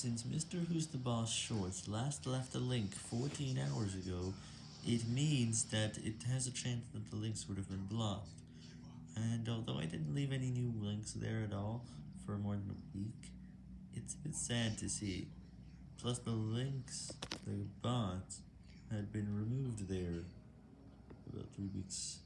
Since Mr. Who's the Boss Shorts last left a link 14 hours ago, it means that it has a chance that the links would have been blocked. And although I didn't leave any new links there at all for more than a week, it's a bit sad to see. Plus the links, the bots, had been removed there about three weeks